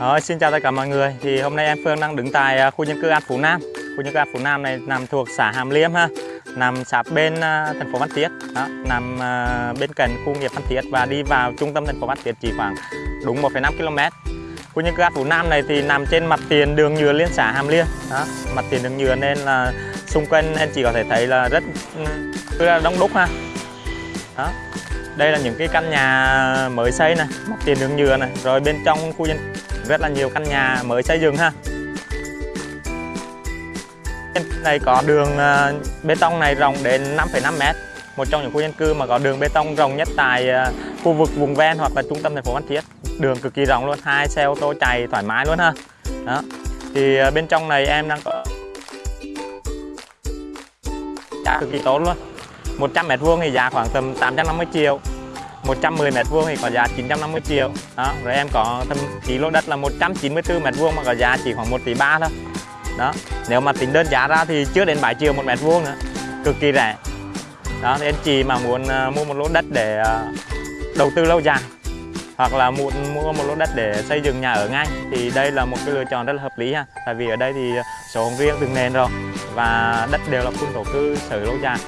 Rồi, xin chào tất cả mọi người. Thì hôm nay em Phương đang đứng tại à, khu dân cư An Phú Nam. Khu dân cư An Phú Nam này nằm thuộc xã Hàm Liêm ha, nằm sát bên à, thành phố Văn Thiết, đó, nằm à, bên cạnh khu công nghiệp Văn Thiết và đi vào trung tâm thành phố Văn Thiết chỉ khoảng đúng 1,5 km. Khu dân cư An Phú Nam này thì nằm trên mặt tiền đường nhựa liên xã Hàm Liêm, đó, mặt tiền đường nhựa nên là xung quanh anh chị có thể thấy là rất ừ, rất là đông đúc ha. Đó. Đây là những cái căn nhà mới xây này, mặt tiền đường nhựa này, rồi bên trong khu dân rất là nhiều căn nhà mới xây dựng ha. Bên này có đường ờ, bê tông này rộng đến 5,5 m một trong những khu dân cư mà có đường bê tông rộng nhất tại ờ, khu vực vùng ven hoặc là trung tâm thành phố Phan Thiết. Đường cực kỳ rộng luôn hai xe ô tô chạy thoải mái luôn ha. Đó. Thì ờ, bên trong này em đang có giá cực kỳ tốt luôn. 100 mét vuông thì giá khoảng tầm 850 triệu. 110 mét vuông thì có giá 950 triệu. Đó rồi em có thậm chí lô đất là 194 mét vuông mà có giá chỉ khoảng 1 tỷ 3 thôi. Đó nếu mà tính đơn giá ra thì chưa đến 7 triệu một mét vuông nữa cực kỳ rẻ. Đó thì anh chị mà muốn uh, mua một lô đất để uh, đầu tư lâu dài hoặc là muốn mua một lô đất để xây dựng nhà ở ngay thì đây là một cái lựa chọn rất là hợp lý ha. Tại vì ở đây thì sổ hồng riêng từng nền rồi và đất đều là khu thổ cư sở lâu dài.